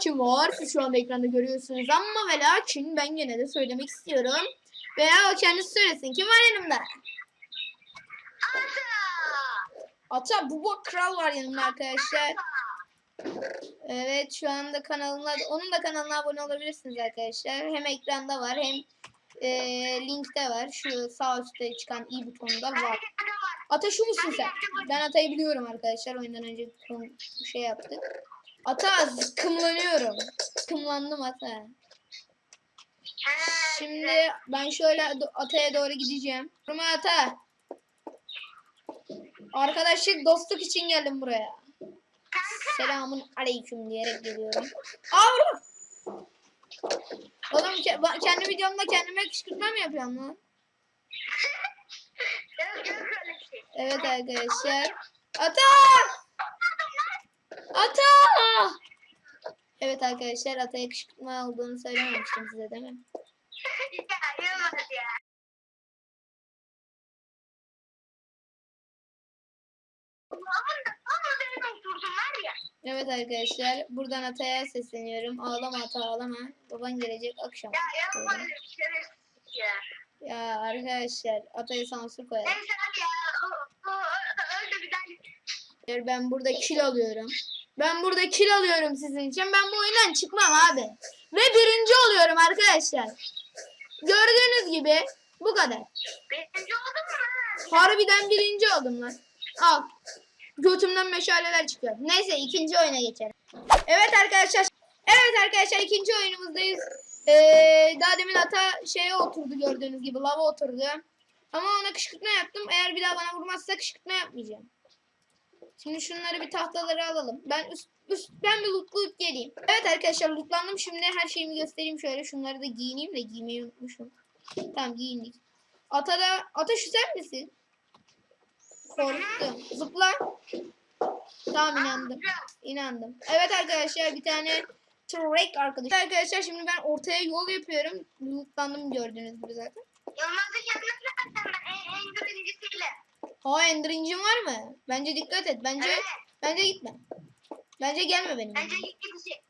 kim var? Şu anda ekranda görüyorsunuz ama ve lakin ben gene de söylemek istiyorum. Veya o kendisi söylesin. Kim var yanımda? Ata Buba Kral var yanımda arkadaşlar. Evet şu anda kanalına onun da kanalına abone olabilirsiniz arkadaşlar. Hem ekranda var hem e, linkte var. Şu sağ üstte çıkan i butonunda var. Ata şu musun sen? Ben Ata'yı biliyorum arkadaşlar. Oyundan önce bir şey yaptık. Ata zıkkımlanıyorum. Zıkkımlandım Ata. Şimdi ben şöyle Ata'ya doğru gideceğim. Durma Ata. Arkadaşlık dostluk için geldim buraya. Selamun aleyküm diyerek geliyorum. Avru. Oğlum ke- kendi videomda kendime kışkırtma mı yapıyorum lan? Evet arkadaşlar. Ata! Ata! Evet arkadaşlar Ata'ya kışkırtma olduğunu söylememiştim size değil mi? Evet arkadaşlar buradan Ata'ya sesleniyorum. Ağlama Ata ağlama. Baban gelecek akşam. Ya arkadaşlar Ata'ya sansür koyalım. Ben burada kil alıyorum. Ben burada kil alıyorum sizin için. Ben bu oyundan çıkmam abi. Ve birinci oluyorum arkadaşlar. Gördüğünüz gibi bu kadar. Birinci oldun mu? Harbiden birinci oldum lan. Al. Götümden meşaleler çıkıyor. Neyse ikinci oyuna geçelim. Evet arkadaşlar. Evet arkadaşlar ikinci oyunumuzdayız. Ee, daha demin ata şeye oturdu gördüğünüz gibi. Lava oturdu. Ama ona kışkırtma yaptım. Eğer bir daha bana vurmazsa kışkırtma yapmayacağım. Şimdi şunları bir tahtaları alalım. Ben üst, üst ben bir lootlayıp geleyim. Evet arkadaşlar lootlandım. Şimdi her şeyimi göstereyim şöyle. Şunları da giyineyim de giymeyi unutmuşum. Tamam giyindik. Ata da Ata şu sen misin? Korktum. Zıpla. Tamam inandım. İnandım. Evet arkadaşlar bir tane Trek arkadaş. Arkadaşlar şimdi ben ortaya yol yapıyorum. Lootlandım gördüğünüz gibi zaten. Yılmaz'ın yanına Ha Ender incin var mı? Bence dikkat et. Bence Evet. bence gitme. Bence gelme benim. Bence ilk gidişi.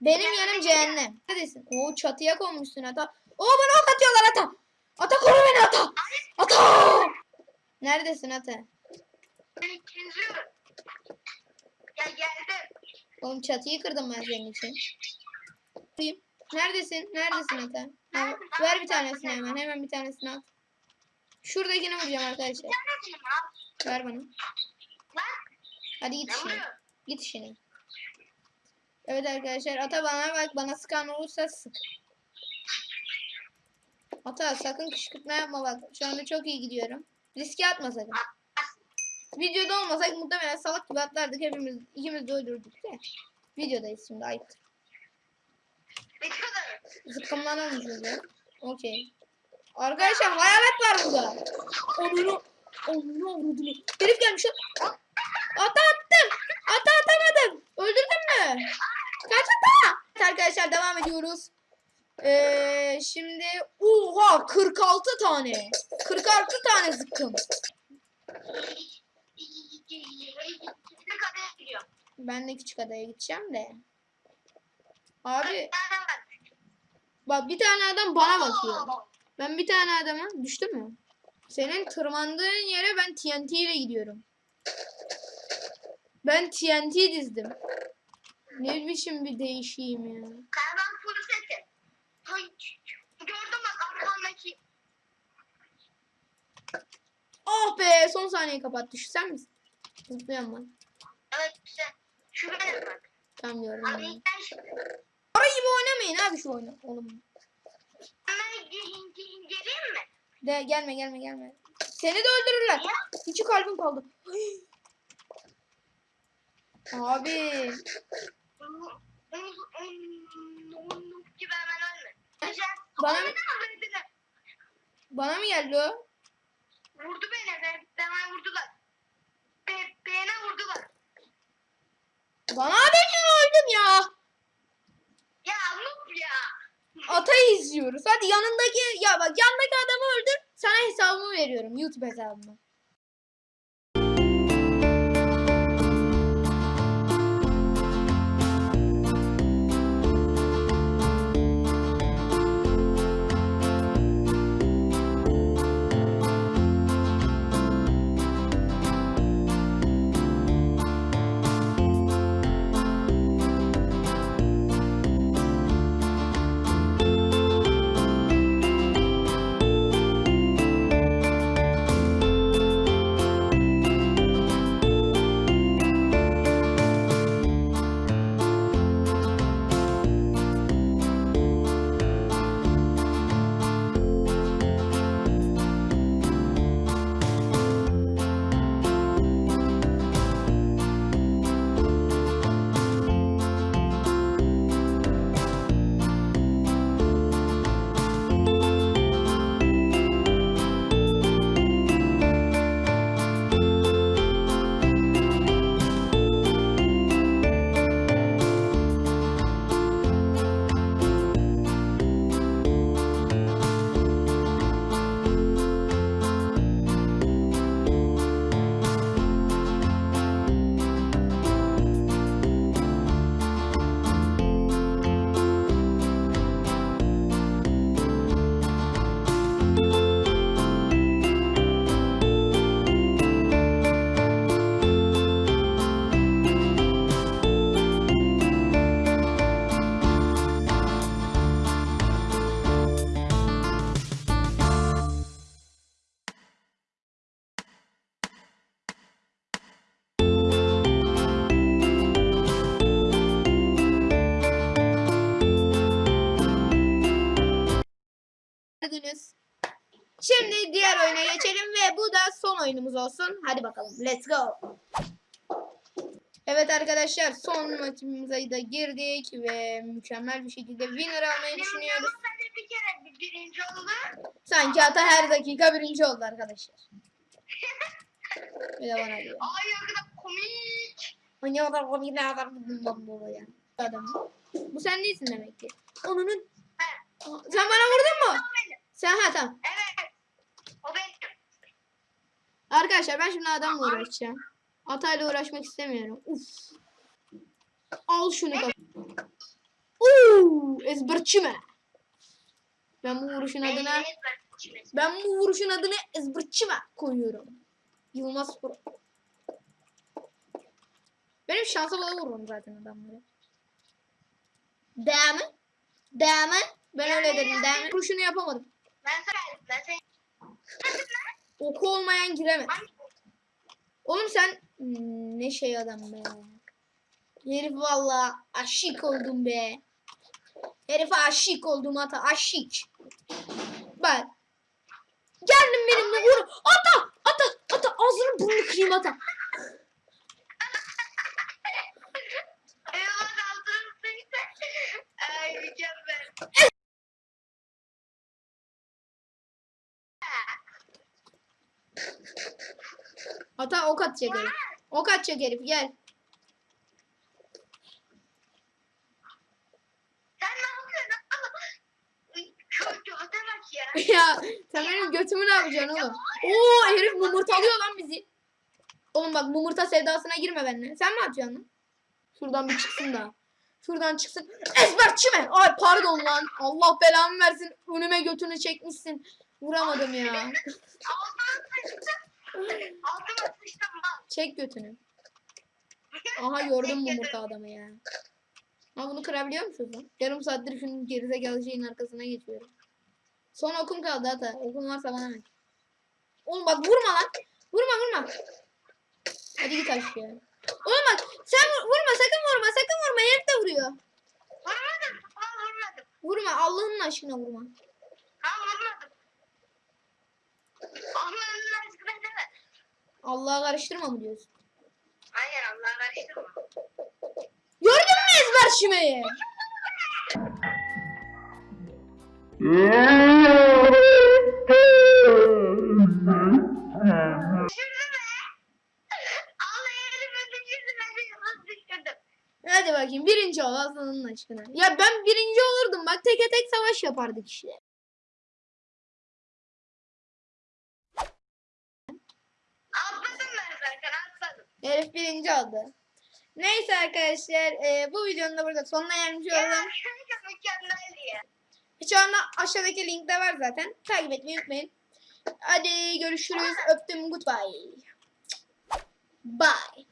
Benim yanım cehennem. Neredesin? Oo çatıya konmuşsun ata. Oo bana ok atıyorlar ata. Ata koru beni ata. Ata. Neredesin ata? Ben ikinci. Ya geldim. Oğlum çatıyı kırdım ben senin için. Neredesin? Neredesin ata? Ver bir tanesini hemen. Hemen bir tanesini at. Şuradakini vuracağım arkadaşlar. Ver bana. Hadi git ne işine. Git işine. Evet arkadaşlar ata bana bak bana sıkan olursa sık. Ata sakın kışkırtma yapma bak. Şu anda çok iyi gidiyorum. Riske atma sakın. Videoda olmasak muhtemelen salak gibi atlardık. Hepimiz ikimiz de öldürdük de. Videodayız şimdi. Ne kadar? Zıkkımlanalım şurada. Okey. Arkadaşlar hayalet var burada. Onunu onunu avradını. Herif gelmiş. Ata attım. Ata atamadım. Öldürdün mü? Kaç ata? Evet arkadaşlar devam ediyoruz. Ee, şimdi oha 46 tane. 46 tane zıkkım. Ben de küçük adaya gideceğim de. Abi bak bir tane adam bana bakıyor. Ben bir tane adama düştü mü? Senin tırmandığın yere ben TNT ile gidiyorum. Ben TNT dizdim. Ne biçim bir değişiyim ya. Seti. Ay, Gördüm bak arkamdaki. Oh be son saniye kapattı. Şu sen misin? Zıplıyorum ben. Evet güzel. Şu benim bak. Tam gördüm. Abi ben şimdi. Para gibi oynamayın abi şu oyunu. Oğlum. Ben ge- ge- geleyim mi? De gelme gelme gelme. Seni de öldürürler. İki kalbim kaldı. Abi. Bana- Bana... Beni. Bana mı geldi o? Vurdu beni. Ben, bana vurdular. Be, beni vurdular. Bana ben öldüm ya. Ya noob ya. Atayı izliyoruz. Hadi yanındaki ya bak yandaki adamı öldür. Sana hesabımı veriyorum. YouTube hesabımı. Oyunumuz olsun. Hadi bakalım. Let's go. Evet arkadaşlar son maçımıza da girdik ve mükemmel bir şekilde winner almayı düşünüyoruz. Yalnız sadece bir kere bir birinci oldu. Sanki ata her dakika birinci oldu arkadaşlar. Bir de bana diyor. Ay ne kadar komik. Ne kadar komik ne kadar bundan dolayı. Adam. Bu sen değilsin demek ki. Onun Ha, sen bana vurdun mu? Sen ha tamam. Evet. O benim. Arkadaşlar ben şimdi adamla uğraşacağım. Atayla uğraşmak istemiyorum. Uf. Al şunu kap. Uuu ezberçi mi? Ben bu vuruşun adına ben bu vuruşun adını ezberçi mi koyuyorum. Yılmaz Pro. Benim şansa bala vururum zaten adamları. Değil mi? Değil mi? Ben öyle dedim. Değil mi? Vuruşunu yapamadım. Ben sana ben seni. Oku olmayan giremez. Oğlum sen ne şey adam be. Herif valla aşık oldum be. Herife aşık oldum ata aşık. Bak. Geldin benimle vur. Ata ata ata ağzını burnunu kırayım ata. Ata ok atacak herif. Ok atacak herif gel. Ya. sen benim götümü ne yapacaksın oğlum? Oo herif mumurtalıyor lan bizi. Oğlum bak mumurta sevdasına girme benimle. Sen mi lan? Şuradan bir çıksın da. Şuradan çıksın. Ezberçi mi? Ay pardon lan. Allah belamı versin. Önüme götünü çekmişsin. Vuramadım ya. Altıma sıçtım. Çek götünü. Aha gördüm mumurta adamı ya. Ha bunu kırabiliyor musunuz lan? Yarım saattir şunun gerizekalı şeyin arkasına geçiyorum. Son okum kaldı hata. Okum varsa bana ver. Oğlum bak vurma lan. Vurma vurma. Hadi git aşağıya. Oğlum bak sen vur- vurma sakın vurma sakın vurma herif de vuruyor. Vurmadım. Vurma Allah'ın aşkına vurma. Ha vurmadım. Allah'ın aşkına deme. Allah'a karıştırma mı diyorsun? Hayır Allah'a karıştırma. Gördün mü ezber şimeyi? Hadi bakayım birinci ol Allah'ın aşkına. Ya ben birinci olurdum bak teke tek savaş yapardık işte. Atladım ben zaten atladım. Herif birinci oldu. Neyse arkadaşlar e, bu videonun da burada sonuna gelmiş oldum. Şu anda aşağıdaki linkte var zaten. Takip etmeyi unutmayın. Hadi görüşürüz. Öptüm. Goodbye. Bye.